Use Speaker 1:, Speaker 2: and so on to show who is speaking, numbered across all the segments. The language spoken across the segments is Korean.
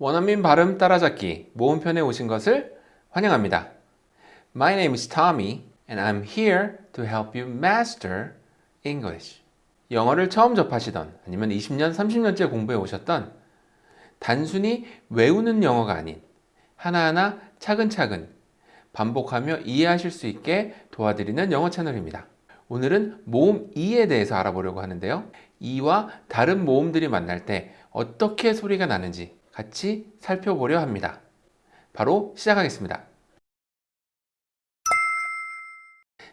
Speaker 1: 원어민 발음 따라잡기 모음편에 오신 것을 환영합니다. My name is Tommy and I'm here to help you master English. 영어를 처음 접하시던 아니면 20년, 30년째 공부해 오셨던 단순히 외우는 영어가 아닌 하나하나 차근차근 반복하며 이해하실 수 있게 도와드리는 영어 채널입니다. 오늘은 모음 이에 대해서 알아보려고 하는데요. 이와 다른 모음들이 만날 때 어떻게 소리가 나는지 같이 살펴보려 합니다. 바로 시작하겠습니다.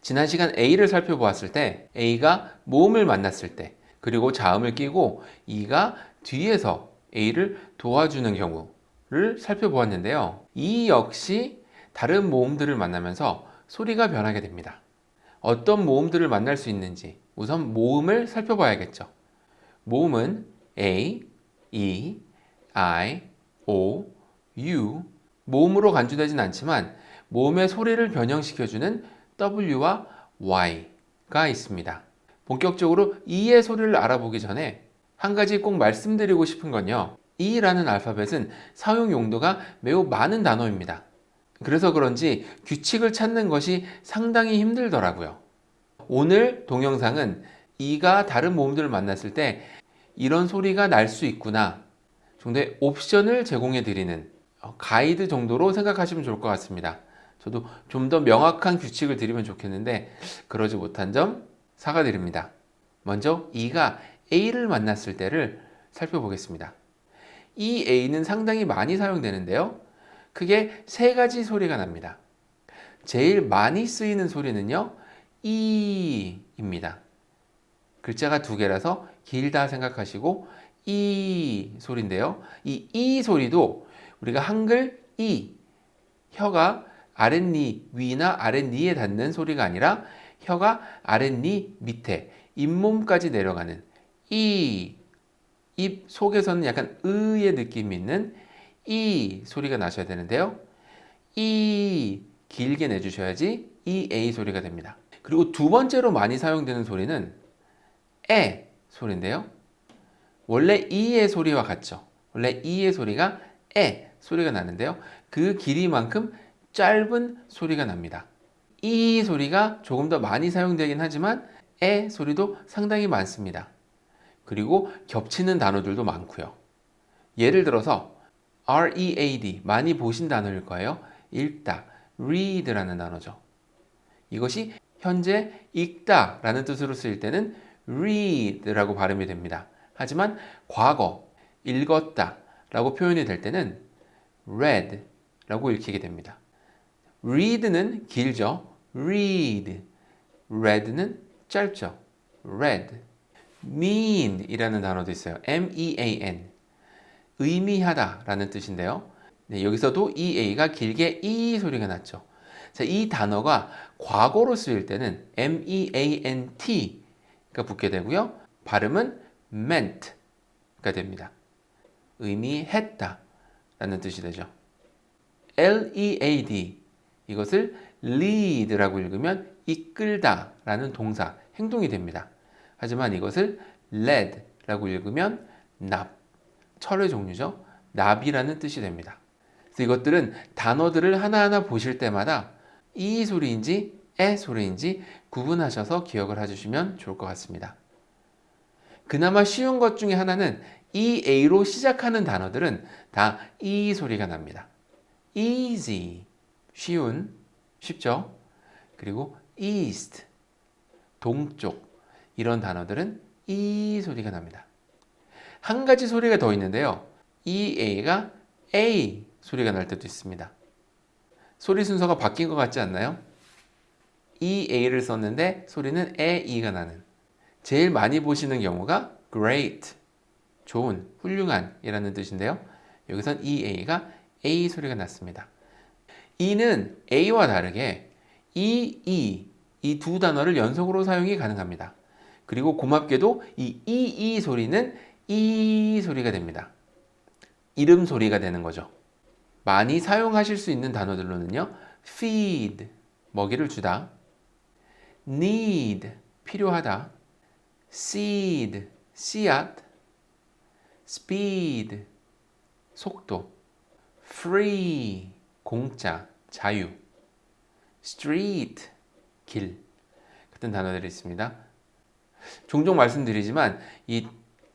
Speaker 1: 지난 시간 A를 살펴보았을 때 A가 모음을 만났을 때 그리고 자음을 끼고 E가 뒤에서 A를 도와주는 경우를 살펴보았는데요. 이 역시 다른 모음들을 만나면서 소리가 변하게 됩니다. 어떤 모음들을 만날 수 있는지 우선 모음을 살펴봐야겠죠. 모음은 A, E, I, O, U 모음으로 간주되진 않지만 모음의 소리를 변형시켜주는 W와 Y가 있습니다. 본격적으로 E의 소리를 알아보기 전에 한 가지 꼭 말씀드리고 싶은 건요. E라는 알파벳은 사용 용도가 매우 많은 단어입니다. 그래서 그런지 규칙을 찾는 것이 상당히 힘들더라고요. 오늘 동영상은 E가 다른 모음들을 만났을 때 이런 소리가 날 수 있구나 정도의 옵션을 제공해 드리는 어, 가이드 정도로 생각하시면 좋을 것 같습니다. 저도 좀 더 명확한 규칙을 드리면 좋겠는데 그러지 못한 점 사과드립니다. 먼저 E가 A를 만났을 때를 살펴보겠습니다. 이 A는 상당히 많이 사용되는데요. 크게 세 가지 소리가 납니다. 제일 많이 쓰이는 소리는요. E입니다. 글자가 두 개라서 길다 생각하시고 이 소리인데요. 이 이 소리도 우리가 한글 이 혀가 아랫니 위나 아랫니에 닿는 소리가 아니라 혀가 아랫니 밑에 잇몸까지 내려가는 이 입 속에서는 약간 의의 느낌이 있는 이 소리가 나셔야 되는데요. 이 길게 내주셔야지 이 A 소리가 됩니다. 그리고 두 번째로 많이 사용되는 소리는 에 소리인데요. 원래 이의 소리와 같죠. 원래 이의 소리가 에 소리가 나는데요. 그 길이만큼 짧은 소리가 납니다. 이 소리가 조금 더 많이 사용되긴 하지만 에 소리도 상당히 많습니다. 그리고 겹치는 단어들도 많고요. 예를 들어서 read 많이 보신 단어일 거예요. 읽다, read라는 단어죠. 이것이 현재 읽다 라는 뜻으로 쓰일 때는 read라고 발음이 됩니다. 하지만 과거, 읽었다 라고 표현이 될 때는 read 라고 읽히게 됩니다. read는 길죠. read. read는 짧죠. read. mean 이라는 단어도 있어요. m-e-a-n. 의미하다 라는 뜻인데요. 네, 여기서도 이 a가 길게 이 소리가 났죠. 자, 이 단어가 과거로 쓰일 때는 m-e-a-n-t가 붙게 되고요. 발음은 meant가 됩니다. 의미했다 라는 뜻이 되죠. lead 이것을 lead라고 읽으면 이끌다 라는 동사, 행동이 됩니다. 하지만 이것을 led라고 읽으면 납, 철의 종류죠. 납이라는 뜻이 됩니다. 그래서 이것들은 단어들을 하나하나 보실 때마다 이 소리인지 에 소리인지 구분하셔서 기억을 해주시면 좋을 것 같습니다. 그나마 쉬운 것 중에 하나는 EA로 시작하는 단어들은 다 E 소리가 납니다. easy, 쉬운, 쉽죠? 그리고 east, 동쪽 이런 단어들은 E 소리가 납니다. 한 가지 소리가 더 있는데요. EA가 A 소리가 날 때도 있습니다. 소리 순서가 바뀐 것 같지 않나요? EA를 썼는데 소리는 EE가 나는 제일 많이 보시는 경우가 great, 좋은, 훌륭한 이라는 뜻인데요. 여기선 EA가 A 소리가 났습니다. E는 A와 다르게 E, E 이 두 단어를 연속으로 사용이 가능합니다. 그리고 고맙게도 이 E, E 소리는 E 소리가 됩니다. 이름 소리가 되는 거죠. 많이 사용하실 수 있는 단어들로는요. feed, 먹이를 주다. need, 필요하다. Seed, 씨앗. speed, 속도 free 공짜 자유 street 길 같은 단어들이 있습니다. 종종 말씀드리지만 이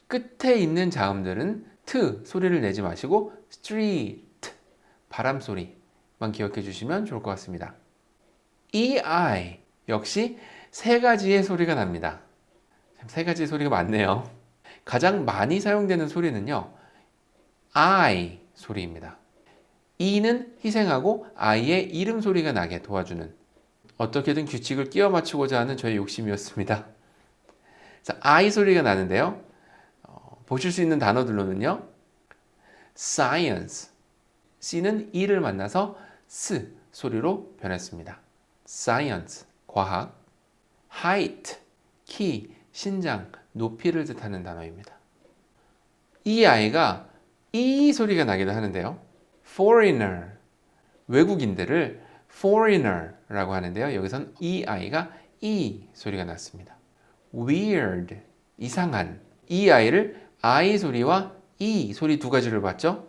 Speaker 1: 끝에 있는 자음들은 트 소리를 내지 마시고 street 바람 소리만 기억해 주시면 좋을 것 같습니다. ei 역시 세 가지의 소리가 납니다. 세 가지의 소리가 많네요. 가장 많이 사용되는 소리는요. I 소리입니다. e는 희생하고 I의 이름 소리가 나게 도와주는 어떻게든 규칙을 끼워 맞추고자 하는 저의 욕심이었습니다. 자, I 소리가 나는데요. 어, 보실 수 있는 단어들로는요. science C는 E를 만나서 S 소리로 변했습니다. science 과학 height 키 신장 높이를 뜻하는 단어입니다. 이 아이가 이 소리가 나기도 하는데요. foreigner 외국인들을 foreigner라고 하는데요. 여기선 이 아이가 이 소리가 났습니다. weird 이상한 이 아이를 I 소리와 이 소리 두 가지를 봤죠.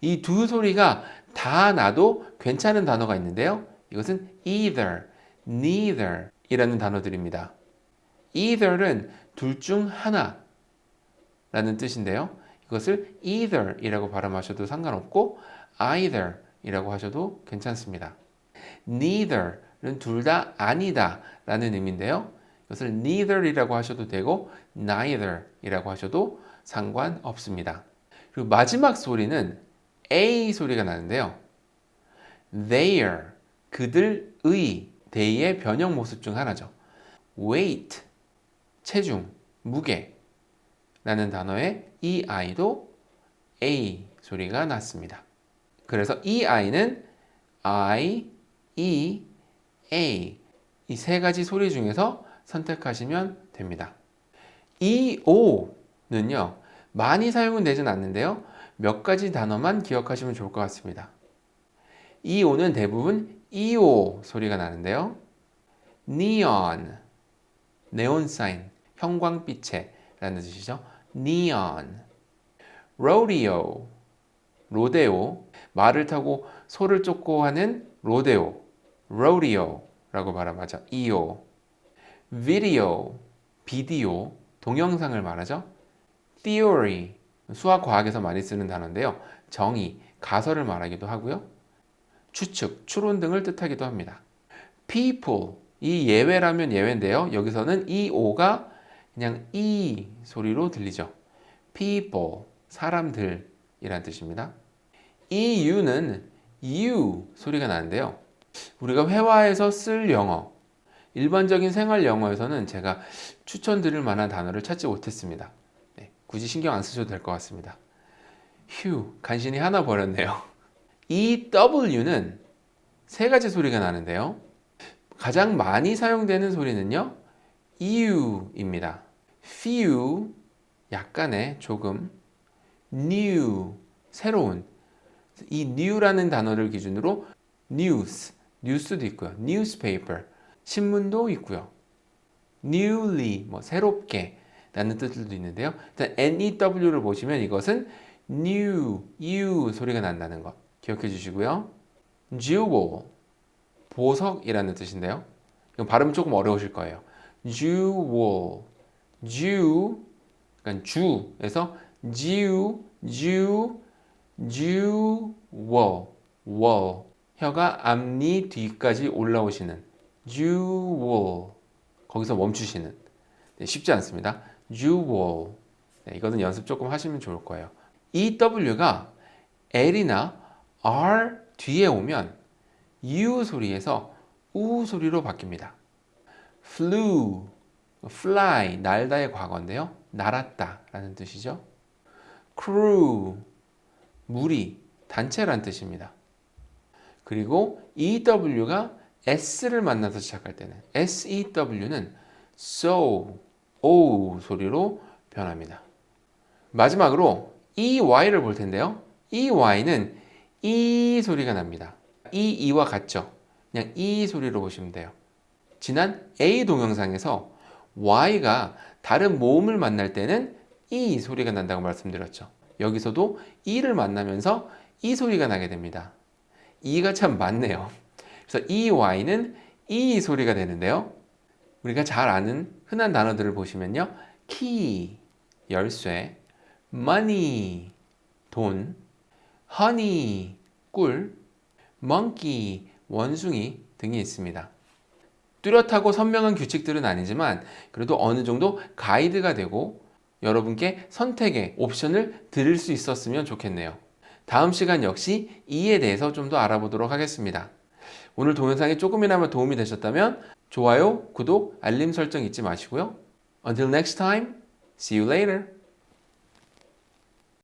Speaker 1: 이 두 소리가 다 나도 괜찮은 단어가 있는데요. 이것은 either, neither 이라는 단어들입니다. Either는 둘중 하나 라는 뜻인데요. 이것을 either 이라고 발음하셔도 상관없고 either 이라고 하셔도 괜찮습니다. neither는 둘 다 아니다 라는 의미인데요. 이것을 neither 이라고 하셔도 되고 neither 이라고 하셔도 상관없습니다. 그리고 마지막 소리는 A 소리가 나는데요. their 그들의 they의 변형 모습 중 하나죠. weight 체중, 무게 라는 단어의 이 아이도 A 소리가 났습니다. 그래서 이 아이는 I, E, A 이 세 가지 소리 중에서 선택하시면 됩니다. 이 O는요 많이 사용은 되진 않는데요 몇 가지 단어만 기억하시면 좋을 것 같습니다. 이 O는 대부분 EO 소리가 나는데요 neon 네온 사인 형광빛에 라는 뜻이죠. neon rodeo 로데오 말을 타고 소를 쫓고 하는 로데오 rodeo라고 발음하죠. EO video 비디오 동영상을 말하죠. theory 수학 과학에서 많이 쓰는 단어인데요. 정의 가설을 말하기도 하고요. 추측, 추론 등을 뜻하기도 합니다. people 이 예외라면 예외인데요. 여기서는 이 오가 그냥 이 소리로 들리죠. people 사람들 이란 뜻입니다. 이 u는 you 소리가 나는데요. 우리가 회화에서 쓸 영어 일반적인 생활 영어에서는 제가 추천드릴 만한 단어를 찾지 못했습니다. 네, 굳이 신경 안 쓰셔도 될 것 같습니다. 휴, 간신히 하나 버렸네요. 이 W는 세 가지 소리가 나는데요. 가장 많이 사용되는 소리는요. EU입니다. few, 약간의 조금, new, 새로운 이 new라는 단어를 기준으로 news, 뉴스도 있고요. newspaper, 신문도 있고요. newly, 뭐 새롭게 라는 뜻들도 있는데요. 일단 new를 보시면 이것은 new, u 소리가 난다는 것 기억해 주시고요. jewel, 보석이라는 뜻인데요. 이건 발음 조금 어려우실 거예요. Jewel, jew, 그러니까 주에서 jew, jew, jewel, wall. 혀가 앞니 뒤까지 올라오시는 jewel. 거기서 멈추시는. 네, 쉽지 않습니다. jewel. 네, 이거는 연습 조금 하시면 좋을 거예요. EW가 L이나 R 뒤에 오면 U 소리에서 U 소리로 바뀝니다. Flew, fly, 날다의 과거인데요. 날았다 라는 뜻이죠. crew, 무리, 단체란 뜻입니다. 그리고 EW가 S를 만나서 시작할 때는 SEW는 so, o 소리로 변합니다. 마지막으로 EY를 볼 텐데요. EY는 E 소리가 납니다. E, E와 같죠? 그냥 E 소리로 보시면 돼요. 지난 A 동영상에서 Y가 다른 모음을 만날 때는 E 소리가 난다고 말씀드렸죠. 여기서도 e를 만나면서 이 소리가 나게 됩니다. e가 참 많네요. 그래서 EY는 E 소리가 되는데요. 우리가 잘 아는 흔한 단어들을 보시면요. key, 열쇠, money, 돈, honey, 꿀, monkey, 원숭이 등이 있습니다. 뚜렷하고 선명한 규칙들은 아니지만 그래도 어느 정도 가이드가 되고 여러분께 선택의 옵션을 드릴 수 있었으면 좋겠네요. 다음 시간 역시 이에 대해서 좀 더 알아보도록 하겠습니다. 오늘 동영상이 조금이나마 도움이 되셨다면 좋아요, 구독, 알림 설정 잊지 마시고요. Until next time, see you later.